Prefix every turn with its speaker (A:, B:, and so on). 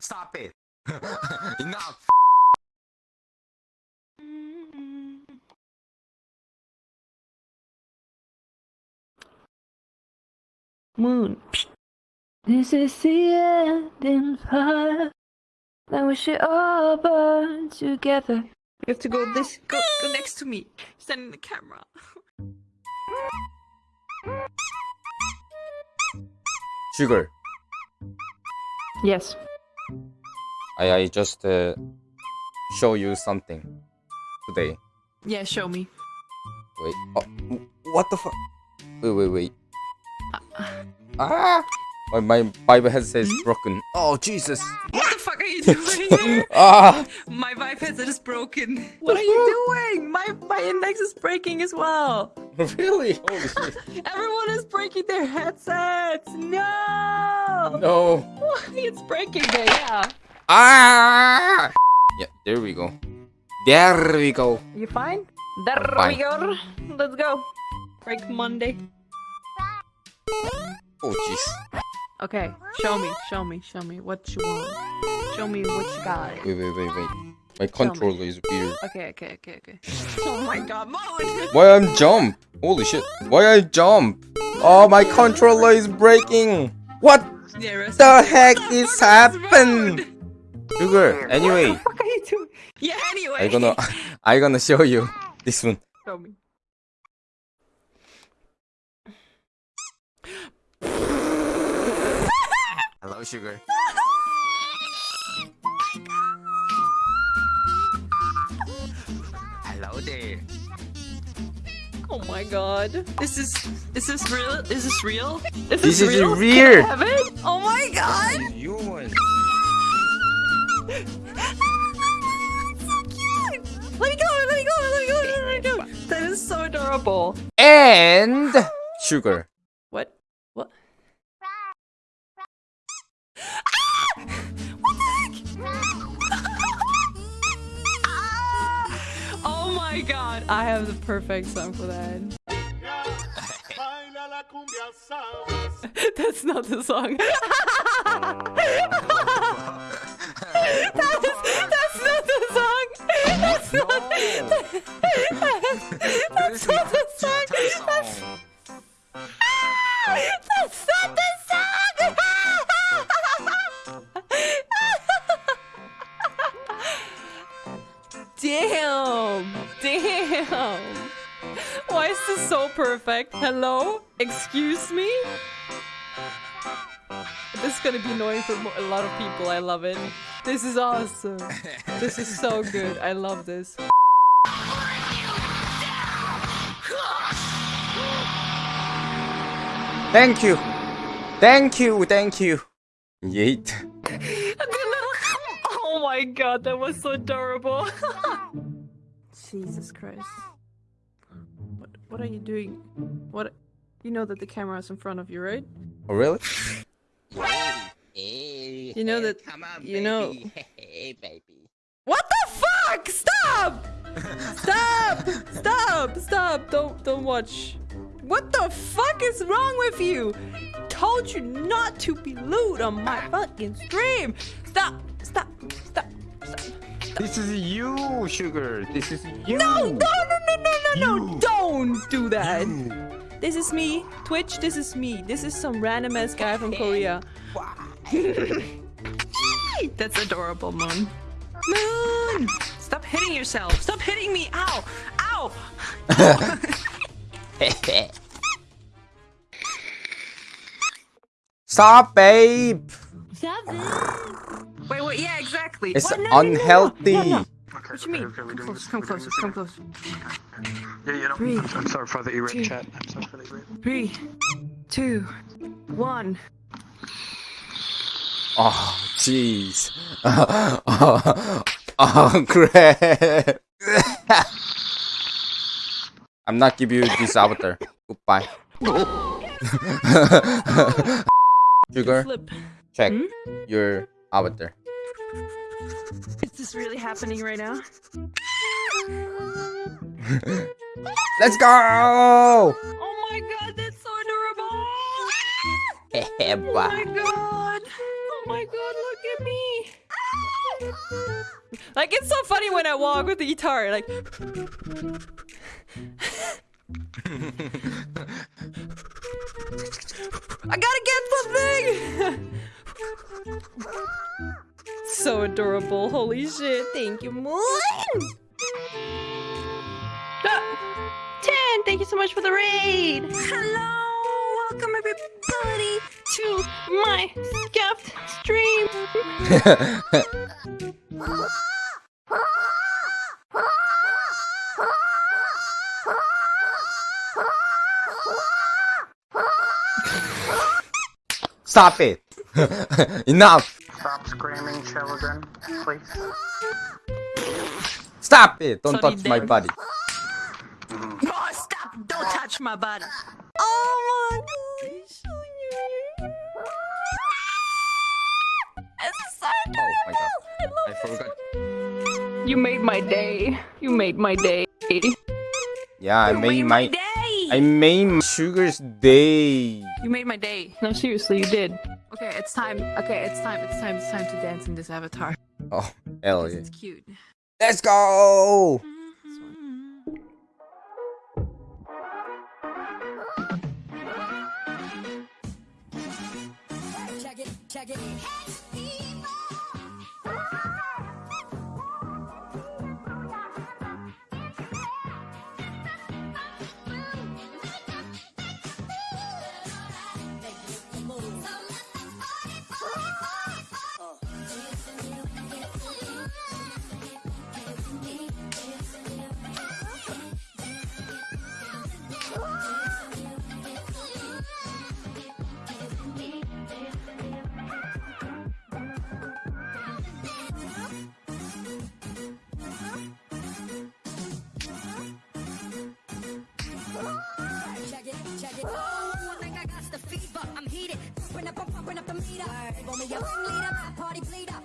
A: Stop it. Enough.
B: Moon. This is the end in life. Then we should all burn together. You have to go this go, go next to me. Stand in the camera.
C: Sugar,
B: Yes.
C: I, I just uh, show you something today.
B: Yeah, show me.
C: Wait, oh, what the fuck? Wait, wait, wait. Ah! My, my Vive headset is broken. Oh, Jesus!
B: What the fuck are you doing?
C: Ah!
B: my Vive headset is broken. What are you doing? My my index is breaking as well.
C: really?
B: Everyone is breaking their headsets. No.
C: No.
B: It's breaking. Okay, yeah.
C: Ah! Yeah, there we go. There we go.
B: You fine? There
C: fine.
B: we go. Let's go. Break Monday.
C: Oh, jeez.
B: Okay, show me, show me, show me what you want. Show me what you got.
C: Wait, wait, wait, wait. My controller is weird.
B: Okay, okay, okay, okay. Oh my god, Moan!
C: Why I'm jump? Holy shit. Why I jump? Oh, my controller is breaking. What
B: Yeah,
C: the heck is happened? Sugar,
B: What
C: anyway,
B: the fuck are you doing? Yeah, anyway.
C: I gonna I gonna show you this one.
B: show me.
A: Hello, sugar.
B: Oh my god. Is This is is this real? Is this real? Is
C: This is
B: real?
C: weird.
B: Can I have it? Oh my god!
C: You one.
B: so cute! Let me go! Let me go! Let me go! Let me go! That is so adorable.
C: And sugar.
B: What? What? My god! I have the perfect song for that. That's not the song. That is, that's not the song. That's not. That's not Why is this so perfect? Hello? Excuse me? This is gonna be annoying for a lot of people. I love it. This is awesome. This is so good. I love this.
C: Thank you. Thank you. Thank you. Yeet.
B: Oh my god, that was so adorable. Jesus Christ. What what are you doing? What you know that the camera is in front of you, right?
C: Oh, really?
A: Hey,
B: You know that-
A: Come on,
B: you know-
A: Hey, baby.
B: What the fuck? Stop! Stop! Stop! Stop! Don't don't watch. What the fuck is wrong with you? Told you not to be lewd on my fucking stream. Stop! Stop! Stop! Stop!
A: This is you, sugar. This is you.
B: No! No! No! No! No! No! No! Don't do that. This is me, Twitch. This is me. This is some random ass guy from Korea. That's adorable, Moon. Moon! Stop hitting yourself. Stop hitting me. Ow! Ow!
C: Stop, babe. Stop.
B: Wait, wait, yeah, exactly.
C: It's
B: What? No,
C: unhealthy.
B: no, no.
D: Okay,
B: What you mean?
D: okay, we
B: Come
D: do
B: close, come
D: we
B: closer, come
D: need-
B: close.
D: Yeah, you know,
B: Three,
D: I'm, I'm sorry for the
B: two.
D: E-Ring chat. I'm sorry for the E-Ring.
B: Three, two, one.
C: Oh, jeez. oh, oh, crap. I'm not give you this avatar. Goodbye. Sugar, check
B: Hmm?
C: your avatar.
B: Is this really happening right now?
C: Let's go!
B: Oh my god, that's so adorable. Oh my god. Oh my god, look at me. Like it's so funny when I walk with the guitar, like I gotta get something! so adorable. Holy shit. Thank you, Moon! Ah, Ten, thank you so much for the raid! Hello! Welcome everybody to my scuffed stream!
C: Stop it! Enough!
D: Stop screaming, children, please.
C: Stop it! Don't
B: Sorry,
C: touch my
B: Dad.
C: body.
B: Oh, stop! Don't touch my body! Oh my gosh! It's so
C: Oh my god.
B: I love
C: I forgot.
B: You made my day. You made my day.
C: Yeah, I
B: You
C: made my
B: day.
C: I made sugar's day.
B: You made my day. No, seriously, you did. Okay, it's time. Okay, it's time. It's time. It's time to dance in this avatar.
C: Oh hell yeah!
B: It's cute.
C: Let's go!
E: Mm-hmm. Check it, check it. Meter. Roll me your ringleader, my party bleeder.